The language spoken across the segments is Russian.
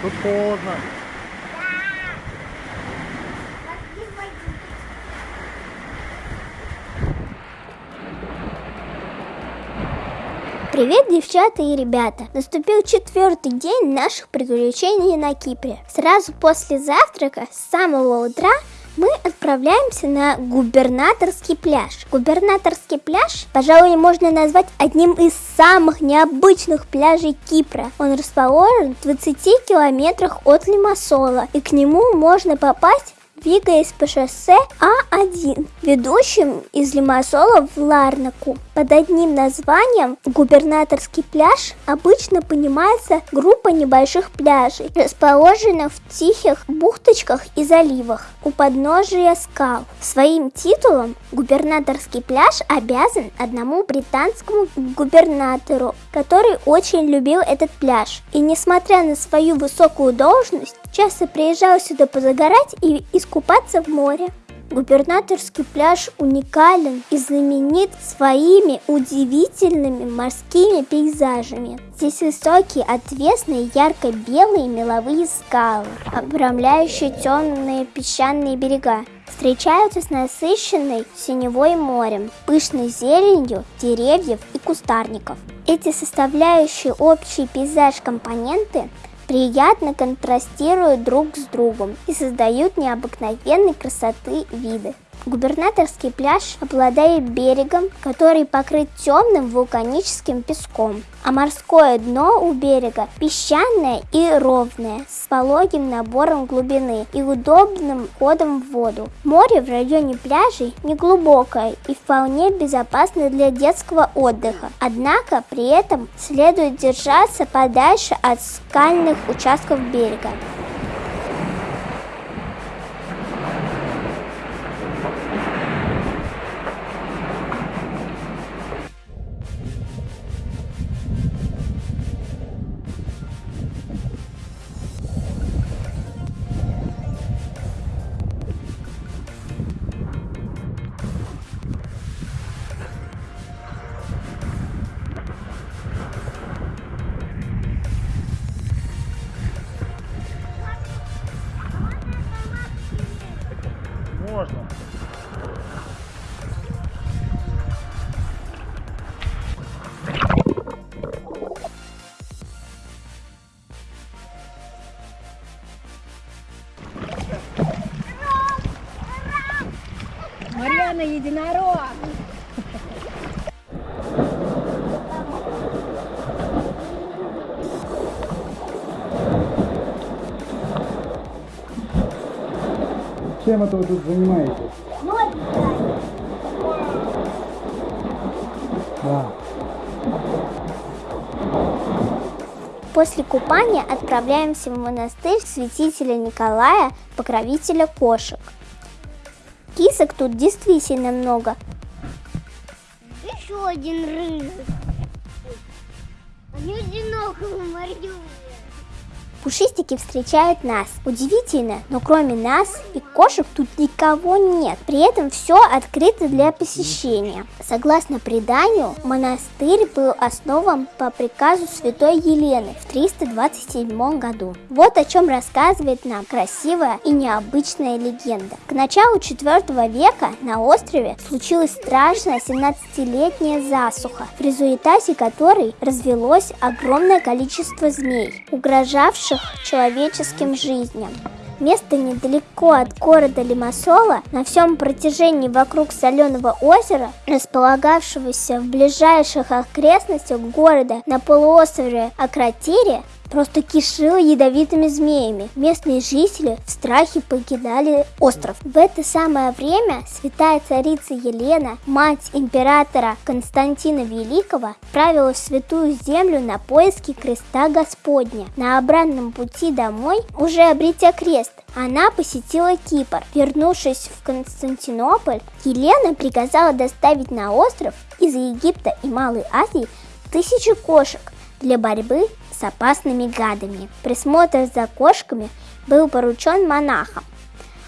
Тут холодно. Привет, девчата и ребята! Наступил четвертый день наших приключений на Кипре. Сразу после завтрака, с самого утра, мы отправляемся на губернаторский пляж. Губернаторский пляж, пожалуй, можно назвать одним из самых необычных пляжей Кипра. Он расположен в 20 километрах от Лимассола, и к нему можно попасть двигаясь по шоссе А1, ведущим из Лимассола в Ларнаку. Под одним названием губернаторский пляж обычно понимается группа небольших пляжей, расположенных в тихих бухточках и заливах у подножия скал. Своим титулом губернаторский пляж обязан одному британскому губернатору, который очень любил этот пляж. И несмотря на свою высокую должность, часто приезжал сюда позагорать и искупаться в море. Губернаторский пляж уникален и знаменит своими удивительными морскими пейзажами. Здесь высокие, отвесные, ярко-белые меловые скалы, обрамляющие темные песчаные берега. Встречаются с насыщенной синевой морем, пышной зеленью деревьев и кустарников. Эти составляющие общий пейзаж компоненты приятно контрастируют друг с другом и создают необыкновенной красоты виды. Губернаторский пляж обладает берегом, который покрыт темным вулканическим песком, а морское дно у берега песчаное и ровное, с пологим набором глубины и удобным ходом в воду. Море в районе пляжей неглубокое и вполне безопасно для детского отдыха, однако при этом следует держаться подальше от скальных участков берега. Марьяна единорог. Чем это вы тут занимаетесь? Да. После купания отправляемся в монастырь святителя Николая, покровителя кошек. Кисок тут действительно много. Еще один рыжик. Они одиноко мордю. Пушистики встречают нас. Удивительно, но кроме нас и кошек тут никого нет. При этом все открыто для посещения. Согласно преданию, монастырь был основан по приказу святой Елены в 327 году. Вот о чем рассказывает нам красивая и необычная легенда. К началу 4 века на острове случилась страшная 17-летняя засуха, в результате которой развелось огромное количество змей, угрожавших человеческим жизням. Место недалеко от города Лимассола, на всем протяжении вокруг соленого озера, располагавшегося в ближайших окрестностях города на полуострове Акротире, просто кишило ядовитыми змеями. Местные жители в страхе покидали остров. В это самое время святая царица Елена, мать императора Константина Великого, правила в святую землю на поиски креста Господня. На обратном пути домой, уже обретя крест, она посетила Кипр. Вернувшись в Константинополь, Елена приказала доставить на остров из Египта и Малой Азии тысячи кошек для борьбы с опасными гадами. Присмотр за кошками был поручен монахам.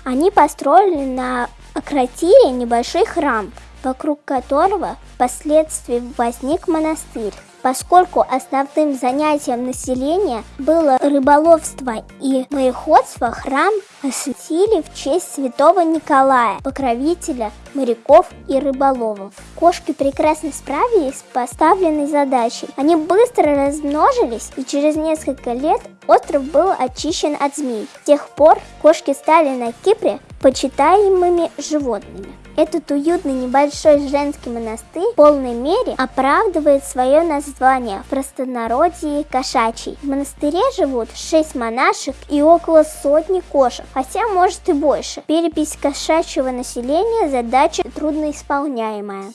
Они построили на Акротире небольшой храм, вокруг которого впоследствии возник монастырь. Поскольку основным занятием населения было рыболовство и мореходство, храм осветили в честь святого Николая, покровителя моряков и рыболовов. Кошки прекрасно справились с поставленной задачей. Они быстро размножились, и через несколько лет остров был очищен от змей. С тех пор кошки стали на Кипре почитаемыми животными. Этот уютный небольшой женский монастырь в полной мере оправдывает свое название в простонародье кошачий. В монастыре живут 6 монашек и около сотни кошек, хотя может и больше. Перепись кошачьего населения задача трудноисполняемая.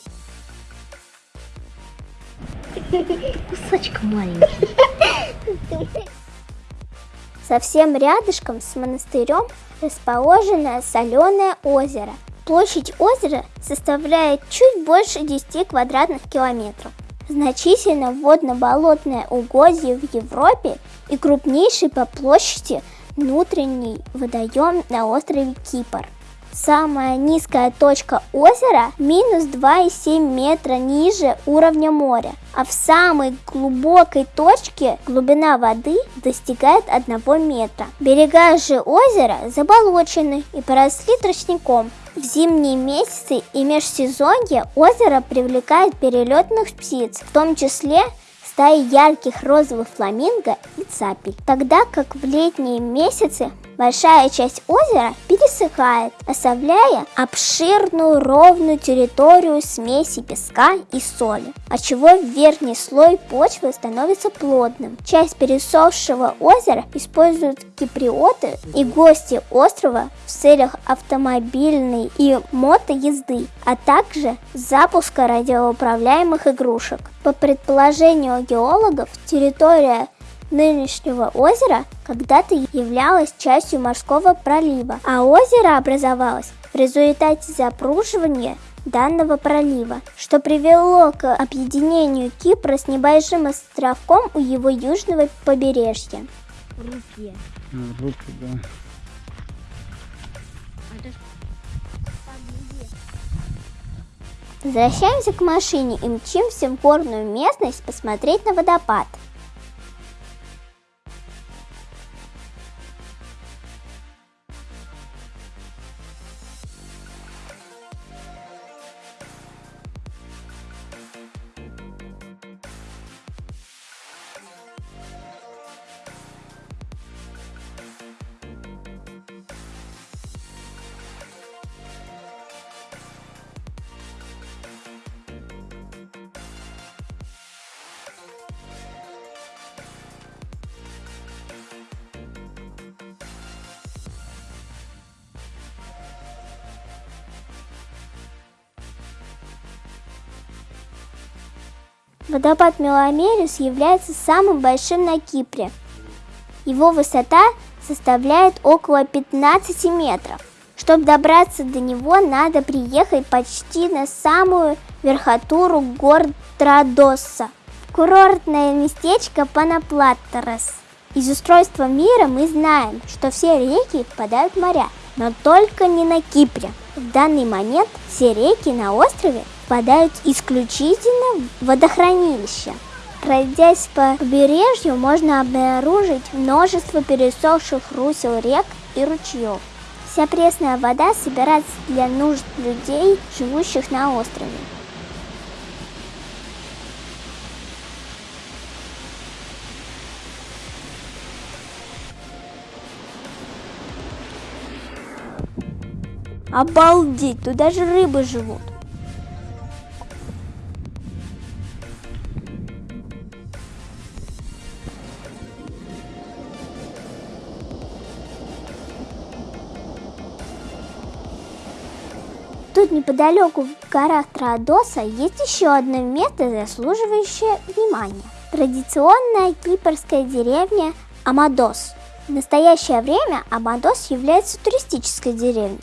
Кусочек маленький. Совсем рядышком с монастырем расположено соленое озеро. Площадь озера составляет чуть больше 10 квадратных километров. Значительно водно-болотное угодье в Европе и крупнейший по площади внутренний водоем на острове Кипр. Самая низкая точка озера минус 2,7 метра ниже уровня моря, а в самой глубокой точке глубина воды достигает 1 метра. Берега же озера заболочены и поросли тростником. В зимние месяцы и межсезонье озеро привлекает перелетных птиц, в том числе стаи ярких розовых фламинго и цапель, тогда как в летние месяцы большая часть озера пересыхает, оставляя обширную ровную территорию смеси песка и соли, отчего верхний слой почвы становится плотным. Часть пересохшего озера используют киприоты и гости острова в целях автомобильной и мотоезды, а также запуска радиоуправляемых игрушек. По предположению геологов, территория нынешнего озера когда-то являлась частью морского пролива, а озеро образовалось в результате запруживания данного пролива, что привело к объединению Кипра с небольшим островком у его южного побережья. Руки. А, руки, да. Возвращаемся к машине и мчимся в горную местность посмотреть на водопад. Водопад Меломерис является самым большим на Кипре. Его высота составляет около 15 метров. Чтобы добраться до него, надо приехать почти на самую верхотуру гор Традосса. Курортное местечко Панаплаттерес. Из устройства мира мы знаем, что все реки впадают в моря, но только не на Кипре. В данный момент все реки на острове впадают исключительно в водохранилища. Пройдясь по побережью, можно обнаружить множество пересохших русел рек и ручьев. Вся пресная вода собирается для нужд людей, живущих на острове. Обалдеть, тут даже рыбы живут. Тут неподалеку в горах Троодоса есть еще одно место, заслуживающее внимания. Традиционная кипрская деревня Амадос. В настоящее время Амадос является туристической деревней,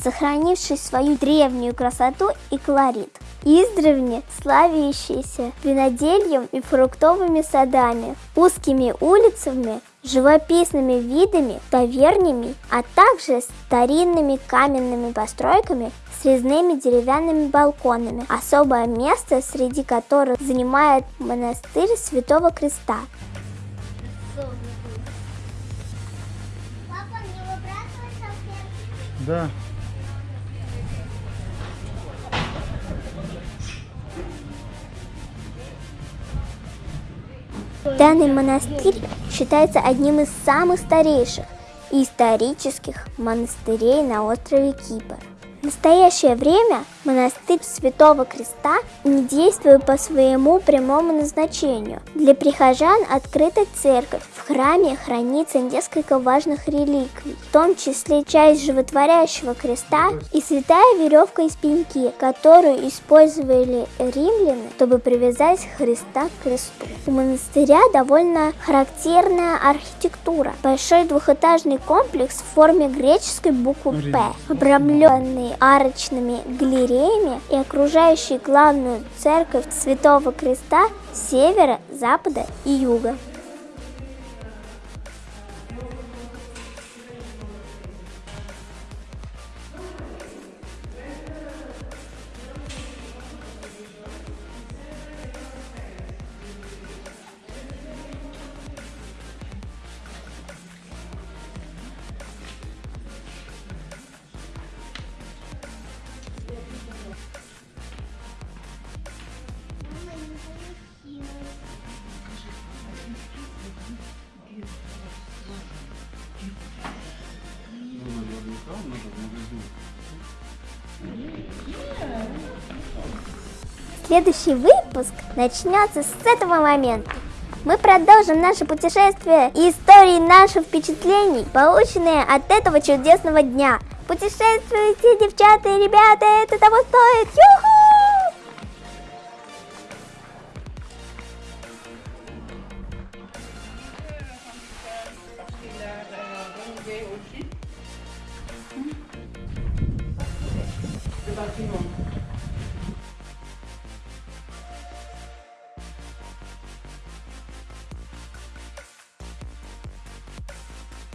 сохранившей свою древнюю красоту и колорит. Издревне славящаяся винодельем и фруктовыми садами, узкими улицами живописными видами, тавернями, а также старинными каменными постройками с резными деревянными балконами. Особое место среди которых занимает монастырь Святого Креста. Да. Данный монастырь считается одним из самых старейших исторических монастырей на острове Кипр. Настоящее время монастырь Святого Креста не действует по своему прямому назначению. Для прихожан открыта церковь. В храме хранится несколько важных реликвий, в том числе часть животворящего креста и святая веревка из пеньки, которую использовали римляне, чтобы привязать Христа к кресту. У монастыря довольно характерная архитектура. Большой двухэтажный комплекс в форме греческой буквы «П», обрамленный арочными галереями и окружающий главную церковь Святого Креста с севера, запада и юга. Следующий выпуск начнется с этого момента. Мы продолжим наше путешествие и истории наших впечатлений, полученные от этого чудесного дня. Путешествуйте, девчата и ребята, это того стоит! Юху!